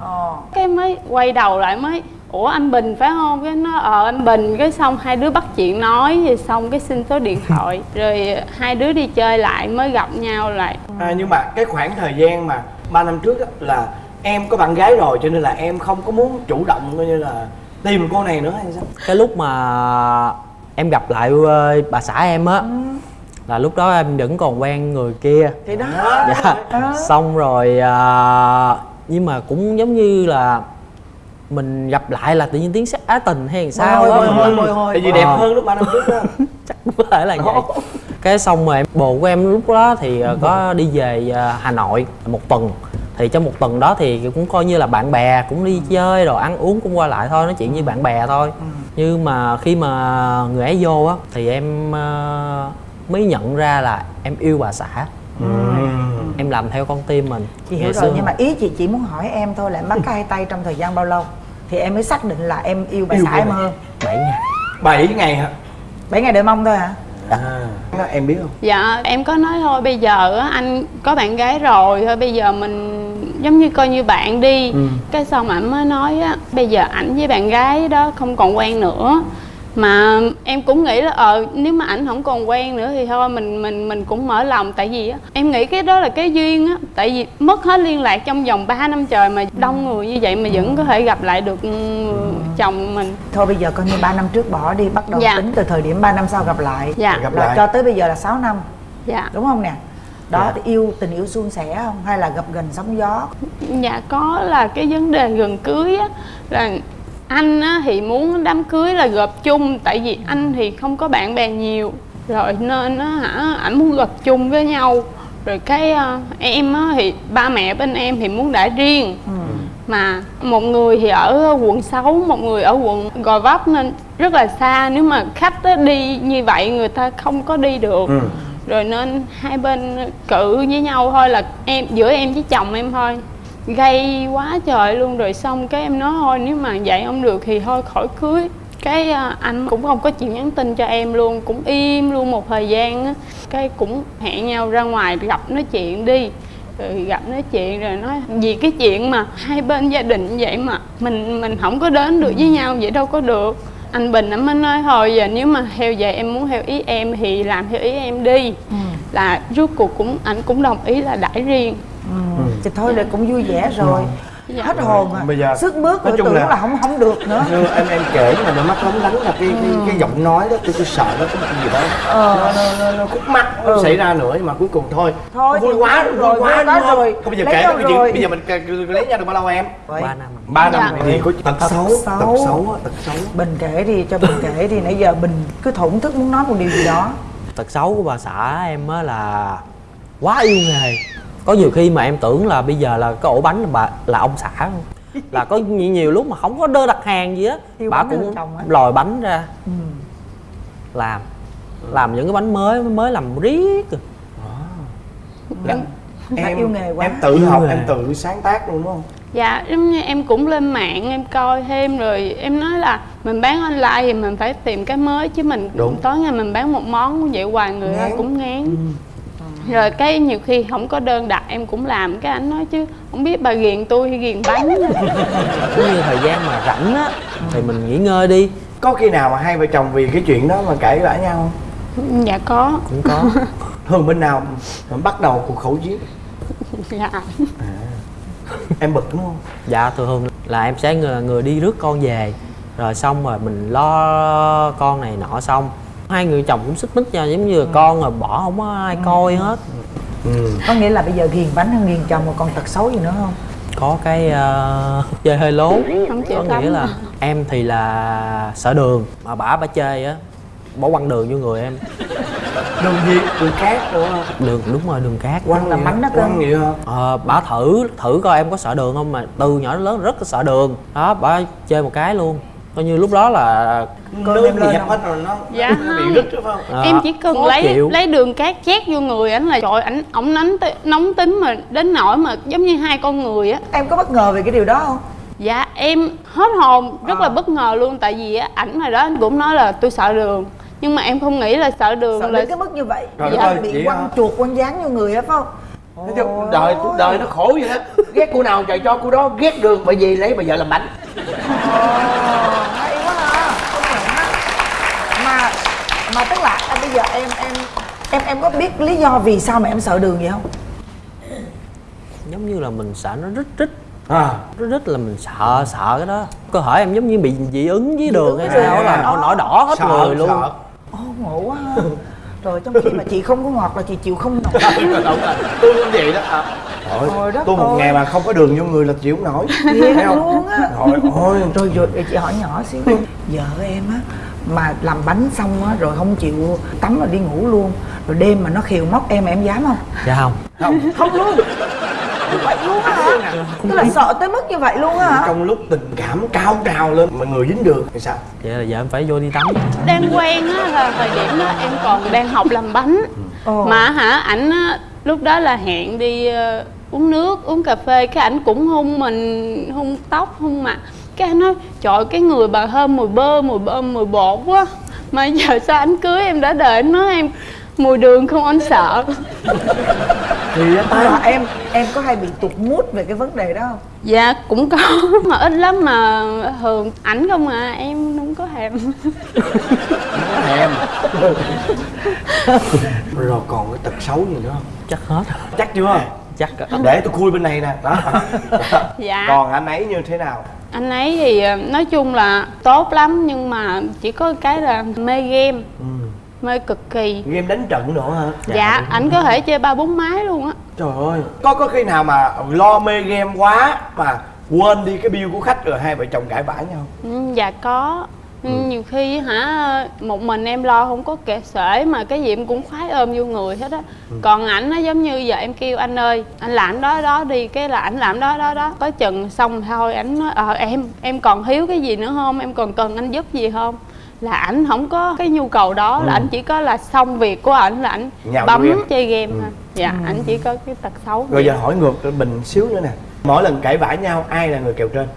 Ờ. Cái mới quay đầu lại mới ủa anh Bình phải không? Cái nó ờ anh Bình cái xong hai đứa bắt chuyện nói rồi xong cái xin số điện thoại rồi hai đứa đi chơi lại mới gặp nhau lại. À, nhưng mà cái khoảng thời gian mà 3 năm trước á, là em có bạn gái rồi cho nên là em không có muốn chủ động coi như là tìm cô này nữa hay sao? cái lúc mà em gặp lại ờ, bà xã em á là lúc đó em vẫn còn quen người kia thì đó dạ xong rồi à, nhưng mà cũng giống như là mình gặp lại là tự nhiên tiếng sắc á tình hay làm sao mình- hồi, hồi, hồi. Tại vì đẹp Ờ. hơn lúc 3 năm trước đó. chắc có thể là vậy. Cái xong rồi em bồ của em lúc đó thì ờ, có đi về ờ, Hà Nội một tuần. Thì trong một tuần đó thì cũng coi như là bạn bè cũng đi chơi rồi ăn uống cũng qua lại thôi nói chuyện như bạn bè thôi. Nhưng mà khi mà người ấy vô á thì em mới nhận ra là em yêu bà xã. Em làm theo con tim mình. Chị hiểu rồi nhưng mà ý chị chỉ muốn hỏi em thôi là em bắt cái hai tay trong thời gian bao lâu thì em mới xác định là em yêu bà Yêu xã em hơn. 7 ngày. 7 ngày hả? 7 ngày đợi mong thôi hả À. Nó em biết không? Dạ em có nói thôi bây giờ á, anh có bạn gái rồi thôi bây giờ mình giống như coi như bạn đi. Cái xong ảnh mới nói á bây giờ ảnh với bạn gái đó không còn quen nữa mà em cũng nghĩ là ờ nếu mà ảnh không còn quen nữa thì thôi mình mình mình cũng mở lòng. Tại vì á em nghĩ cái đó là cái duyên á. Tại vì mất hết liên lạc trong vòng 3 năm trời mà đông người như vậy mà vẫn có thể gặp lại được ừ, chồng mình. Thôi bây giờ coi như 3 năm trước bỏ đi bắt đầu Dạ. tính từ thời điểm 3 năm sau gặp lại. Dạ. Gặp lại. cho tới bây giờ là 6 năm. Dạ. Đúng không nè? Đó Dạ. thì yêu tình yêu suôn sẻ không? Hay là gặp gần sóng gió? Dạ có là cái vấn đề gần cưới á là anh á, thì muốn đám cưới là gộp chung tại vì anh thì không có bạn bè nhiều. Rồi nên á hả ảnh muốn gộp chung với nhau. Rồi cái ờ, em á, thì ba mẹ bên em thì muốn đã riêng. Mà một người thì ở quận 6, một người ở quận Gò Vấp nên rất là xa. Nếu mà khách á, đi như vậy người ta không có đi được. Ừ. rồi nên hai bên cự với nhau thôi là em giữa em với chồng em thôi gây quá trời luôn. Rồi xong cái em nói thôi nếu mà vậy không được thì thôi khỏi cưới. Cái à, anh cũng không có chịu nhắn tin cho em luôn cũng im luôn một thời gian á. Cái cũng hẹn nhau ra ngoài gặp nói chuyện đi. Rồi gặp nói chuyện rồi nói vì cái chuyện mà hai bên gia đình vậy mà mình mình không có đến được với nhau vậy đâu có được. Anh bình anh mới nói thôi giờ nếu mà theo vậy em muốn theo ý em thì làm theo ý em đi. Là rốt cuộc cũng anh cũng đồng ý là đãi riêng ừ. thì thôi là cũng vui vẻ rồi. Dạ. hết hồn à Bây giờ- sức bước nói chung tưởng là- là... không không được nữa. Như em em kể mà đôi mắt lóng lánh là cái cái, cái giọng nói đó tôi, tôi sợ nó có một cái gì đó. Ờ. nó, nó, nó, nó khúc mắc nó Ừ. xảy ra nữa nhưng mà cuối cùng thôi. Thôi vui quá vui rồi, quá vui đúng quá không? rồi. Bây giờ Lấy kể cái chuyện bây giờ mình lấy nhau được bao lâu em? Ba năm. ba năm Dạ. thì có tật Tật xấu. tật xấu tật xấu. Bình kể đi cho bình kể đi. Nãy giờ bình cứ thổn thức muốn nói một điều gì đó. Tật xấu của bà xã em á là quá yêu nghề có nhiều khi mà em tưởng là bây giờ là cái ổ bánh là bà là ông xã luôn. là có nhiều, nhiều lúc mà không có đơn đặt hàng gì á bà cũng lòi bánh ra ừ. làm làm những cái bánh mới mới làm riết rồi. Là Đã em yêu nghề quá. em tự Yêu học nghề. em tự sáng tác luôn đúng không dạ giống như em cũng lên mạng em coi thêm rồi em nói là mình bán online thì mình phải tìm cái mới chứ mình Đúng. tối ngày mình bán một món vậy hoài người ta Ngán. cũng ngán rồi cái nhiều khi không có đơn đặt em cũng làm. Cái anh nói chứ không biết bà ghiền tôi hay ghiền bánh. Giống như thời gian mà rảnh á thì mình nghỉ ngơi đi. Có khi nào mà hai vợ chồng vì cái chuyện đó mà cãi vã nhau không? Dạ có. Cũng có. Thường bên nào bắt đầu cuộc khẩu chiến? Dạ. Em bực đúng không? Dạ thường thường là em sẽ người, người đi rước con về. Rồi xong rồi mình lo con này nọ xong hai người chồng cũng xích mích nhau giống như là con rồi bỏ không có ai coi hết. Ừ. có nghĩa là bây giờ ghiền bánh hơn ghiền chồng mà còn tật xấu gì nữa không? Có cái uh, chơi hơi lố. Không chịu có nghĩa là em thì là sợ đường mà bả bả chơi á. Bỏ quăng đường vô người em. Đường gì? Đường cát đúng không đường đúng rồi đường cát. Quăng là hả? đó cơ. quăng hả ờ bả thử thử coi em có sợ đường không mà từ nhỏ đến lớn rất là sợ đường. Đó bả chơi một cái luôn coi như lúc đó là Cơm em dẹp không? hết rồi nó Dạ. Nó bị không. rứt đúng không? Ờ, em chỉ cần lấy chịu. lấy đường cát chét vô người ảnh là trời ảnh ổng nóng nóng tính mà đến nỗi mà giống như hai con người á. Em có bất ngờ về cái điều đó không? Dạ em hết hồn rất À. là bất ngờ luôn tại vì á ảnh hồi đó anh cũng nói là tôi sợ đường nhưng mà em không nghĩ là sợ đường sợ là đến cái mức như vậy. Trời Dạ, bị quăng chuột quăng dán vô người á phải không Nói chung đời đời nó khổ vậy đó. Ghét cô nào trời cho cô đó ghét đường bởi vì lấy bà vợ làm bánh. Hay quá ha công nhận á mà mà tức là à, bây giờ em em em em có biết lý do vì sao mà em sợ đường vậy không? Giống như là mình sợ nó rít rít. À. Rít rít là mình sợ sợ cái đó. Cơ thể em giống như bị dị ứng với đường hay sao là nổi nổi đỏ hết sợ người luôn. Sợ Ồ ngộ quá. ha Rồi trong khi mà chị không có ngọt là chị chịu không nổi. Đúng rồi tôi cũng vậy đó à. Trời Trời ơi, đất tôi một ơi. ngày mà không có đường vô người là chịu không nổi. Thiệt Thấy không? luôn á. Trời ơi. Rồi rồi chị hỏi nhỏ xíu Vợ em á mà làm bánh xong á rồi không chịu tắm rồi đi ngủ luôn. Rồi đêm mà nó khiều móc em em dám không? Dạ không không. Không luôn vậy luôn á hả? Tức là sợ tới mức như vậy luôn á hả? Trong lúc tình cảm cao trào lên mà người dính đường thì sao? Vậy là giờ em phải vô đi tắm. Đang quen á là thời điểm đó em còn đang học làm bánh. Ồ. mà hả ảnh lúc đó là hẹn đi ờ, uống nước uống cà phê cái ảnh cũng hung mình hung tóc hung mặt. Cái anh nói trời cái người bà thơm mùi bơ mùi bơ mùi bột quá. Mà giờ sao anh cưới em đã đợi anh nói em mùi đường không anh sợ. Thì à, em em có hay bị tụt mút về cái vấn đề đó không? Dạ cũng có mà ít lắm mà thường ảnh không à em không có thèm. Thèm. Rồi còn cái tật xấu gì nữa không? Chắc hết. Chắc chưa? Chắc để tôi khui bên này nè. Đó. Dạ. còn anh ấy như thế nào? Anh ấy thì ờ, nói chung là tốt lắm nhưng mà chỉ có cái là mê game. Ừ. mê cực kỳ. Game đánh trận nữa hả? Dạ ảnh có thể chơi ba bốn máy luôn á. Trời ơi có có khi nào mà lo mê game quá mà quên đi cái bill của khách rồi hai vợ chồng cãi vã nhau? Ừ, dạ có. Ừ, nhiều khi hả một mình em lo không có kệ sể mà cái gì em cũng khoái ôm vô người hết á. Còn ảnh nó giống như giờ em kêu anh ơi anh làm đó đó đi cái là ảnh làm đó đó đó. Có chừng xong thôi ảnh nói ờ em em còn thiếu cái gì nữa không? Em còn cần anh giúp gì không là ảnh không có cái nhu cầu đó là ảnh chỉ có là xong việc của ảnh là ảnh bấm game. chơi game thôi. Dạ ảnh chỉ có cái tật xấu rồi giờ hỏi ngược mình xíu nữa nè. Mỗi lần cãi vã nhau ai là người kèo trên?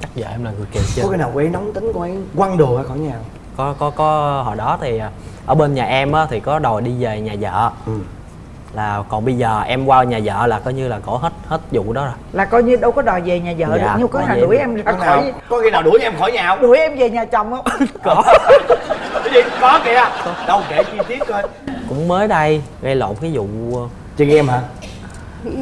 Chắc giờ em là người kèo trên. Có cái nào cô ấy nóng tính cô ấy quăng đồ ra khỏi nhà không? có có có hồi đó thì à, ở bên nhà em á thì có đòi đi về nhà vợ. Ừ. là còn bây giờ em qua nhà vợ là coi như là cổ hết hết vụ đó rồi. Là coi như đâu có đòi về nhà vợ Dạ, được nhưng có nào đuổi em- ra có nào? Khỏi có khi nào đuổi em khỏi nhà không? Đuổi em về nhà chồng không? Có. Cái gì? Có kìa. Đâu kể chi tiết coi. Cũng mới đây gây lộn cái vụ ờ, chơi game hả?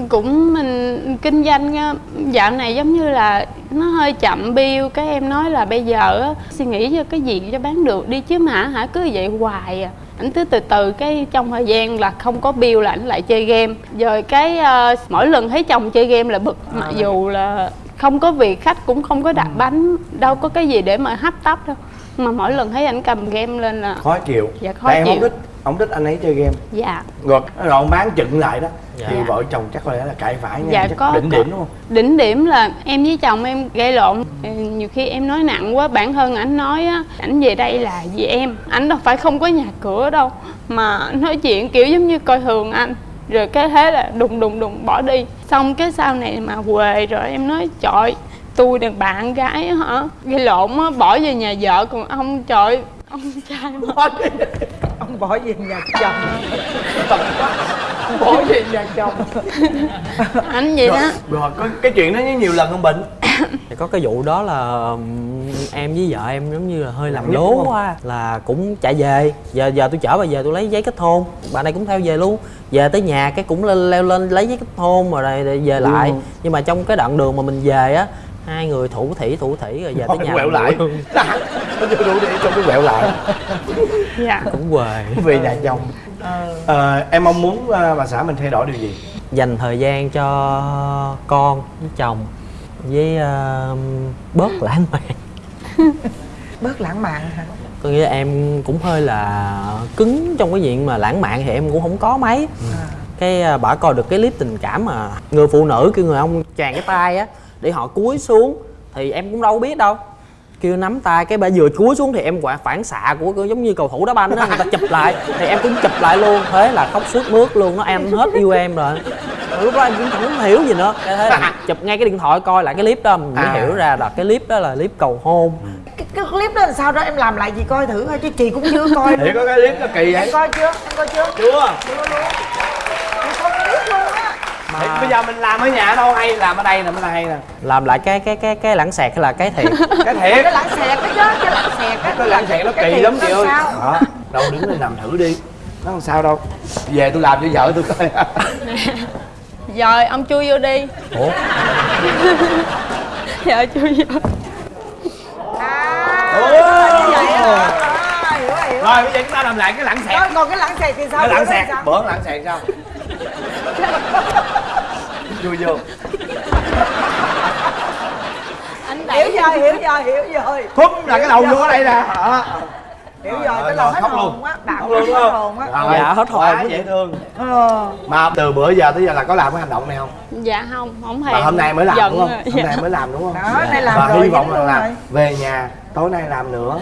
Cũng mình kinh doanh á, dạo này giống như là nó hơi chậm bill cái em nói là bây giờ á, suy nghĩ cho cái gì cho bán được đi chứ mà hả? Cứ vậy hoài à ảnh cứ từ từ cái trong thời gian là không có bill là ảnh lại chơi game. Rồi cái ờ, mỗi lần thấy chồng chơi game là bực mặc dù là không có việc khách cũng không có đặt bánh đâu có cái gì để mà hấp tấp đâu. Mà mỗi lần thấy ảnh cầm game lên là khó chịu. Dạ, khó tại em không chịu. thích không thích anh ấy chơi game. Dạ. Rồi rồi ông bán chừng lại đó. Dạ. thì vợ chồng chắc có lẽ là cãi vã nhau Dạ, chắc có- đỉnh có. điểm đúng không? Đỉnh điểm là em với chồng em gây lộn. Nhiều khi em nói nặng quá bản thân ảnh nói á ảnh về đây là vì em. Ảnh đâu phải không có nhà cửa đâu mà nói chuyện kiểu giống như coi thường anh. Rồi cái thế là đùng đùng đùng bỏ đi. Xong cái sau này mà quề rồi em nói trời tôi đàn bạn gái á hả? Gây lộn á bỏ về nhà vợ còn ông trời ông trai mà. ông bỏ về nhà chồng. Bỏ về nhà chồng. Anh vậy rồi, đó. Rồi có cái chuyện đó nhiều lần không bệnh Thì có cái vụ đó là ừm, em với vợ em giống như là hơi làm lố quá là cũng chạy về. Giờ giờ tôi chở bà về tôi lấy giấy kết hôn. Bà này cũng theo về luôn. Về tới nhà cái cũng lên leo lên lấy giấy kết hôn rồi rồi- rồi về lại. Nhưng mà trong cái đoạn đường mà mình về á hai người thủ thỉ thủ thỉ rồi về tới nhà quẹo lại. nó chưa đủ để trong cái quẹo lại. Dạ. Cũng quề. Về nhà chồng. Ờ, em mong muốn ờ, bà xã mình thay đổi điều gì? Dành thời gian cho con với chồng với ờ, bớt lãng mạn. Bớt lãng mạn hả? Tôi nghĩ là em cũng hơi là cứng trong cái chuyện mà lãng mạn thì em cũng không có mấy. Cái à, bả coi được cái clip tình cảm mà người phụ nữ kêu người ông tràn cái tay á để họ cúi xuống thì em cũng đâu biết đâu. Kêu nắm tay cái bà vừa cúi xuống thì em quả phản xạ của của giống như cầu thủ đá banh đó người ta chụp lại. Thì em cũng chụp lại luôn. Thế là khóc suốt mướt luôn nó em hết yêu em rồi. Lúc đó em cũng không hiểu gì nữa. Cái thế là chụp ngay cái điện thoại coi lại cái clip đó mình mới À. hiểu ra là cái clip đó là clip cầu hôn. Cái, cái clip đó là sao đó em làm lại chị coi thử thôi chứ chị cũng chưa coi. Thì có cái clip nó kỳ vậy? Em coi chưa? Em coi chưa? Chưa. Chưa luôn em coi cái clip luôn á Thì bây giờ mình làm ở nhà đâu hay làm ở đây nè mới là hay nè. Làm lại cái cái cái cái lãng xẹt hay là cái thiệt? Cái thiệt. Cái lãng xẹt cái chứ cái lãng xẹt á cái lãng xẹt nó Cái kỳ lắm chị ơi. sao? đó đâu đứng lên làm thử đi. Nó không sao đâu. Về tôi làm cho vợ tôi coi. Rồi ông chui vô đi. Ủa? Dạ chui vô. À, rồi, bây giờ chúng ta làm lại cái lãng xẹt. Rồi, còn cái lãng xẹt thì sao? Cái lãng đó xẹt. sao? bữa lãng xẹt sao vui vô. Anh hiểu rồi hiểu rồi hiểu rồi thúc là cái đầu vô ở đây nè. Đó. hiểu Rồi, cái lòng hết hồn luôn. á bạn luôn hết hồn á. Rồi, Dạ, hết hồn. quá dễ thương. Ờ. Mà từ bữa giờ tới giờ là có làm cái hành động này không? Dạ không không hề. Mà hôm nay mới làm đúng không? hôm nay mới làm đúng không? Đó, nay làm và rồi, hy vọng là về nhà tối nay làm nữa.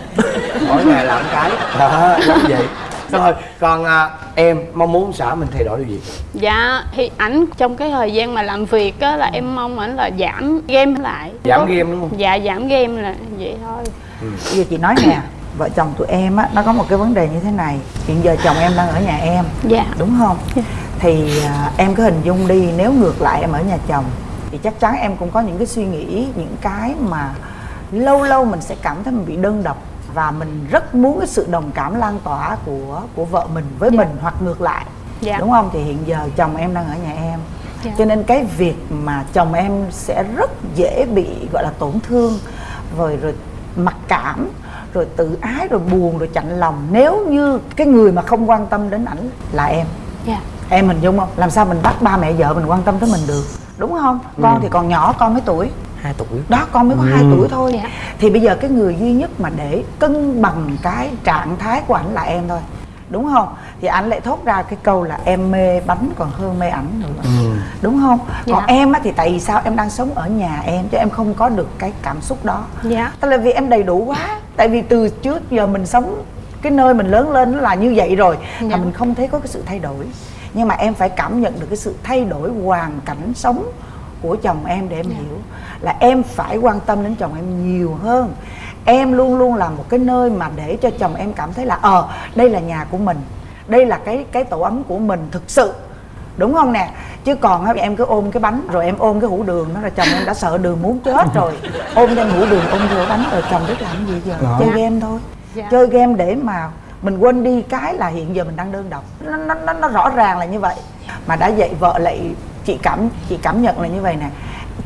Mỗi ngày làm cái. Đó giống vậy rồi còn à, em mong muốn xã mình thay đổi điều gì? Dạ thì ảnh trong cái thời gian mà làm việc á là em mong ảnh là giảm game lại. Giảm Có- game đúng không? Dạ giảm game là vậy thôi. Bây giờ chị nói nè vợ chồng tụi em á nó có một cái vấn đề như thế này. Hiện giờ chồng em đang ở nhà em dạ. đúng không? Thì à, em cứ hình dung đi nếu ngược lại em ở nhà chồng thì chắc chắn em cũng có những cái suy nghĩ những cái mà lâu lâu mình sẽ cảm thấy mình bị đơn độc và mình rất muốn cái sự đồng cảm lan tỏa của của vợ mình với mình hoặc ngược lại. Dạ. đúng không? Thì hiện giờ chồng em đang ở nhà em. Dạ. cho nên cái việc mà chồng em sẽ rất dễ bị gọi là tổn thương rồi rồi mặc cảm rồi tự ái rồi buồn rồi chạnh lòng nếu như cái người mà không quan tâm đến ảnh là em. Dạ. Em hình dung không? Làm sao mình bắt ba mẹ vợ mình quan tâm tới mình được? Đúng không? Con thì còn nhỏ con mấy tuổi hai tuổi. Đó con mới có hai tuổi thôi. Dạ. thì bây giờ cái người duy nhất mà để cân bằng cái trạng thái của ảnh là em thôi. Đúng không? Thì anh lại thốt ra cái câu là em mê bánh còn hơn mê ảnh nữa. Đúng không? Còn Dạ. em á thì tại vì sao em đang sống ở nhà em chứ em không có được cái cảm xúc đó. Dạ. Tức là vì em đầy đủ quá. Tại vì từ trước giờ mình sống Cái nơi mình lớn lên nó là như vậy rồi Dạ. Mà mình không thấy có cái sự thay đổi. Nhưng mà em phải cảm nhận được cái sự thay đổi hoàn cảnh sống của chồng em để em hiểu. Là em phải quan tâm đến chồng em nhiều hơn. Em luôn luôn là một cái nơi mà để cho chồng em cảm thấy là Ờ đây là nhà của mình. Đây là cái cái tổ ấm của mình thực sự. Đúng không nè? Chứ còn em cứ ôm cái bánh rồi em ôm cái hũ đường đó là chồng em đã sợ đường muốn chết rồi. Ôm đem hũ đường ôm vô bánh rồi chồng biết làm gì giờ? Chơi game thôi. Dạ. chơi game để mà mình quên đi cái là hiện giờ mình đang đơn độc. Nó nó nó, nó rõ ràng là như vậy. Mà đã vậy vợ lại chị cảm chị cảm nhận là như vậy nè.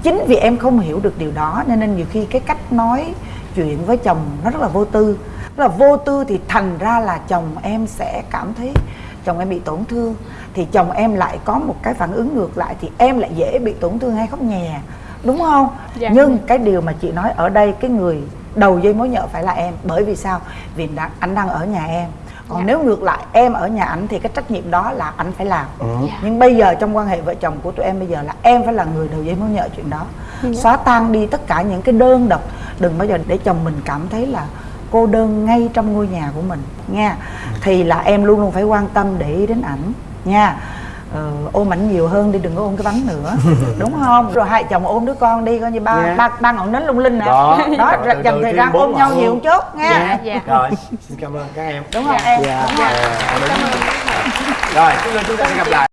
Chính vì em không hiểu được điều đó nên nên nhiều khi cái cách nói chuyện với chồng nó rất là vô tư. Rất là vô tư thì thành ra là chồng em sẽ cảm thấy chồng em bị tổn thương. Thì chồng em lại có một cái phản ứng ngược lại thì em lại dễ bị tổn thương hay khóc nhè đúng không? Dạ. nhưng cái điều mà chị nói ở đây cái người đầu dây mối nhợ phải là em. Bởi vì sao? Vì anh đang ở nhà em còn Dạ. nếu ngược lại em ở nhà ảnh thì cái trách nhiệm đó là anh phải làm Dạ. nhưng bây giờ trong quan hệ vợ chồng của tụi em bây giờ là em phải là người đầu dây mối nhợ chuyện đó Dạ. xóa tan đi tất cả những cái đơn độc đừng bao giờ để chồng mình cảm thấy là cô đơn ngay trong ngôi nhà của mình nha thì là em luôn luôn phải quan tâm để ý đến ảnh nha ờ, ôm ảnh nhiều hơn đi đừng có ôm cái bánh nữa. Đúng không? Rồi hai chồng ôm đứa con đi coi như ba Dạ. ba ba ngọn nến lung linh nè. Đó. đó Từ dành thời gian ôm nhau nhiều chút nha. Dạ. Dạ. Rồi xin cảm ơn các em. Đúng không em. Dạ. đúng không? rồi chúng ta sẽ gặp lại